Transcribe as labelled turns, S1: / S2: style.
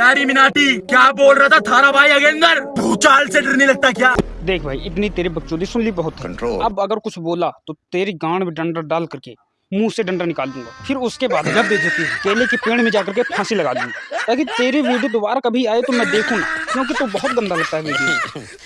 S1: यारी मिनाटी क्या बोल रहा था थारा भाई अगेंदर? भूचाल से डरने लगता क्या?
S2: देख भाई इतनी तेरी बकचोदी सुन ली बहुत। कंट्रोल अब अगर कुछ बोला तो तेरी गांड में डंडा डाल करके मुँह से डंडा निकाल दूँगा। फिर उसके बाद जब बेचती केले के पेड़ में जाकर के फांसी लगा दूँगा। ताकि तेरी वीडियो दोबारा कभी आए तो मैं देखूँ ना क्योंकि तो बहुत गंदा लगता है वीडियो।